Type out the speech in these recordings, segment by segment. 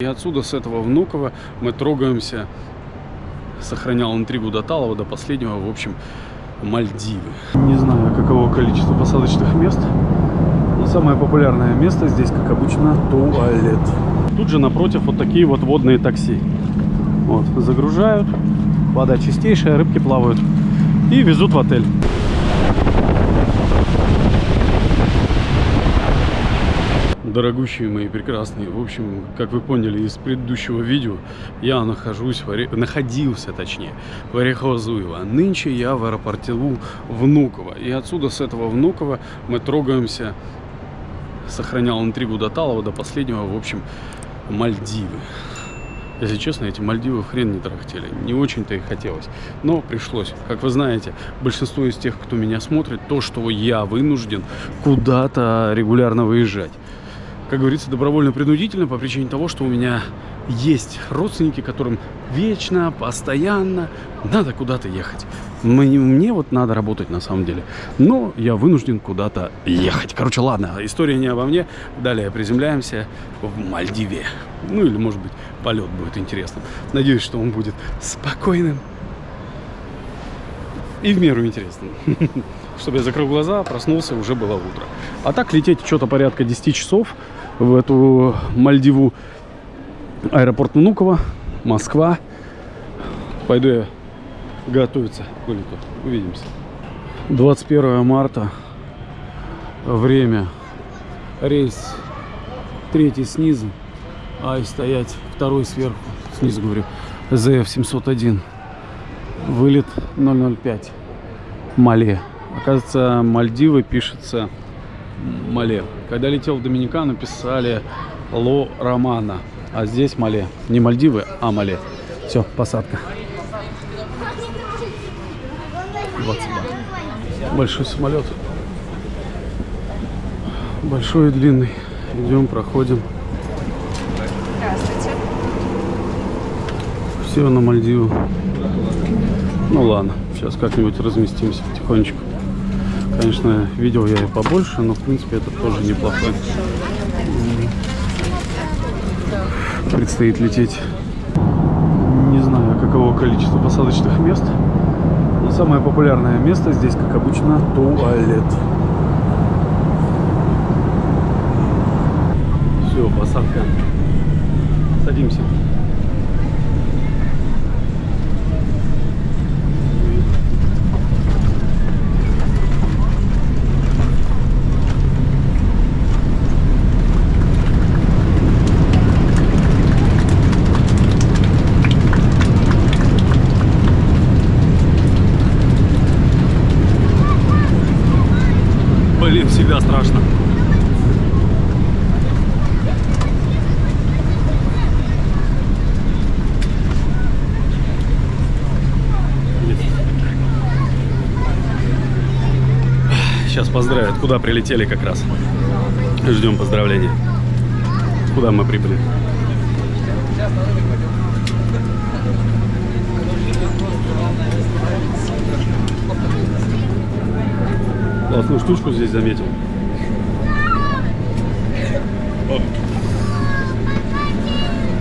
И отсюда, с этого Внуково, мы трогаемся, сохранял интригу до Талова, до последнего, в общем, Мальдивы. Не знаю, каково количество посадочных мест, но самое популярное место здесь, как обычно, туалет. Тут же напротив вот такие вот водные такси. Вот, загружают, вода чистейшая, рыбки плавают и везут в отель. Дорогущие мои прекрасные, в общем, как вы поняли из предыдущего видео, я нахожусь, в Оре... находился точнее, в Орехово-Зуево. Нынче я в аэропорту Внуково. И отсюда, с этого Внуково, мы трогаемся, сохранял интригу до Талова, до последнего, в общем, Мальдивы. Если честно, эти Мальдивы хрен не тарахтели. Не очень-то и хотелось. Но пришлось. Как вы знаете, большинство из тех, кто меня смотрит, то, что я вынужден куда-то регулярно выезжать как говорится, добровольно-принудительно по причине того, что у меня есть родственники, которым вечно, постоянно надо куда-то ехать. Мне, мне вот надо работать на самом деле. Но я вынужден куда-то ехать. Короче, ладно, история не обо мне. Далее приземляемся в Мальдиве. Ну или, может быть, полет будет интересным. Надеюсь, что он будет спокойным и в меру интересным. Чтобы я закрыл глаза, проснулся, уже было утро. А так лететь что-то порядка 10 часов в эту Мальдиву. Аэропорт Внуково, Москва. Пойду я готовиться к вылету. Увидимся. 21 марта. Время. Рейс третий снизу. А и стоять второй сверху. Снизу говорю. ЗФ-701. Вылет 005. Мале. Оказывается, Мальдивы пишется Мале. Когда летел в Доминикану, писали Ло Романа. А здесь Мале. Не Мальдивы, а Мале. Все, посадка. 22. Большой самолет. Большой и длинный. Идем, проходим. Здравствуйте. Все на Мальдиву. Ну ладно, сейчас как-нибудь разместимся потихонечку. Конечно, видел я и побольше, но в принципе это тоже неплохой. Предстоит лететь. Не знаю, каково количество посадочных мест. Но самое популярное место здесь, как обычно, туалет. Все, посадка. Садимся. Всегда страшно. Сейчас поздравят, куда прилетели как раз. Ждем поздравления. Куда мы прибыли? Классную штучку здесь заметил.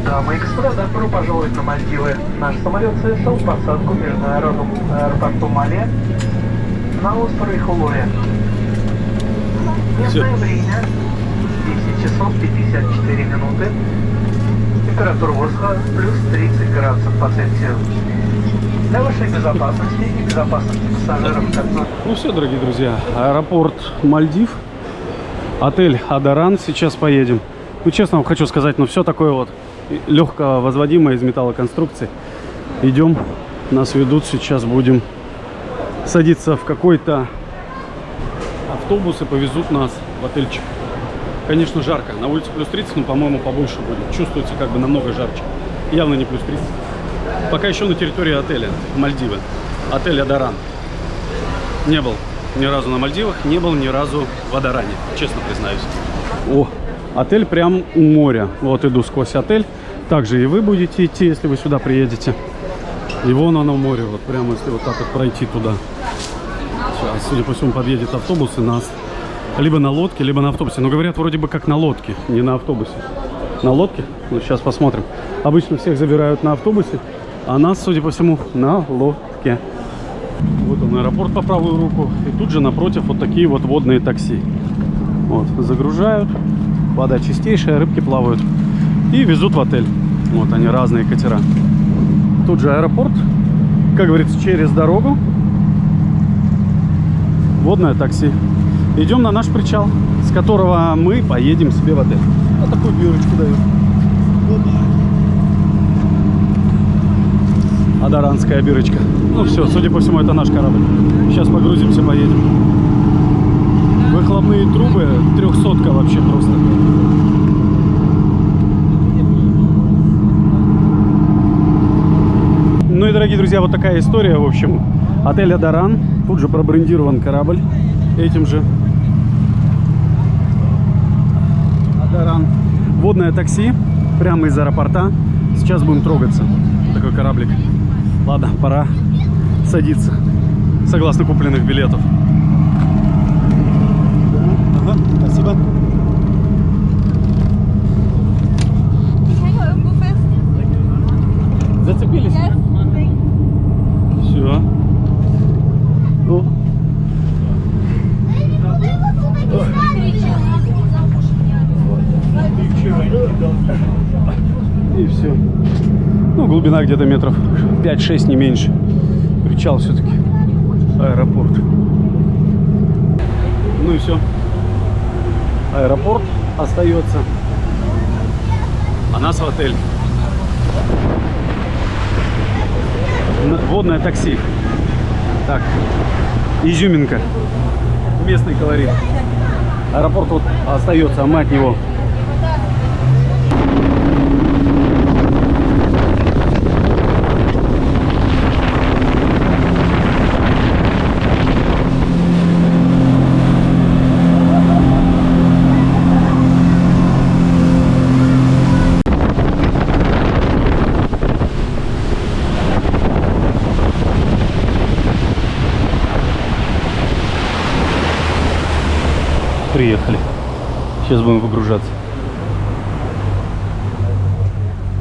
Дамы и господа, добро пожаловать на Мальдивы. Наш самолет совершил посадку в международном аэропорту Мале на острове Хулуэ. Местное время 10 часов 54 минуты. Температура воздуха плюс 30 градусов по Цельсию. Для вашей безопасности и безопасности пассажиров, Ну все, дорогие друзья, аэропорт Мальдив, отель Адаран, сейчас поедем. Ну, честно вам хочу сказать, ну все такое вот легко возводимое из металлоконструкции. Идем, нас ведут, сейчас будем садиться в какой-то автобус и повезут нас в отельчик. Конечно, жарко, на улице плюс 30, но, по-моему, побольше будет. Чувствуется как бы намного жарче. Явно не плюс 30. Пока еще на территории отеля Мальдивы. Отель Адаран. Не был ни разу на Мальдивах, не был ни разу в Адаране, честно признаюсь. О, отель прям у моря. Вот иду сквозь отель. Также и вы будете идти, если вы сюда приедете. И вон оно море, вот прямо если вот так вот пройти туда. Сейчас, судя по всему, подъедет автобус и нас либо на лодке, либо на автобусе. Но говорят, вроде бы как на лодке, не на автобусе. На лодке? Ну, сейчас посмотрим. Обычно всех забирают на автобусе, а нас, судя по всему, на лодке. Вот он, аэропорт по правую руку. И тут же напротив вот такие вот водные такси. Вот, загружают. Вода чистейшая, рыбки плавают. И везут в отель. Вот они, разные катера. Тут же аэропорт. Как говорится, через дорогу. Водное такси. Идем на наш причал, с которого мы поедем себе в отель. Вот такую бирочку дают. Адаранская бирочка. Ну все, судя по всему, это наш корабль. Сейчас погрузимся, поедем. Выхлопные трубы трехсотка вообще просто. Ну и, дорогие друзья, вот такая история. В общем, отель Адаран. Тут же пробрендирован корабль этим же. Адаран. Водное такси прямо из аэропорта. Сейчас будем трогаться. Такой кораблик. Ладно, пора садиться. Согласно купленных билетов. Ага, спасибо. Зацепились? Yes. Все. Ну, и все. Ну, глубина где-то метров 5-6, не меньше. Причал все-таки. Аэропорт. Ну и все. Аэропорт остается. А нас в отель. Водное такси. Так. Изюминка. Местный колорит. Аэропорт вот остается, а мы от него. Приехали. Сейчас будем выгружаться.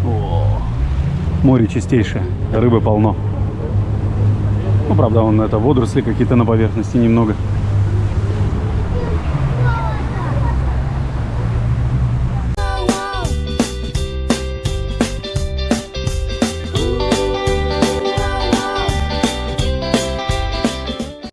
О, море чистейшее, рыбы полно. Ну, правда, вон это водоросли какие-то на поверхности немного.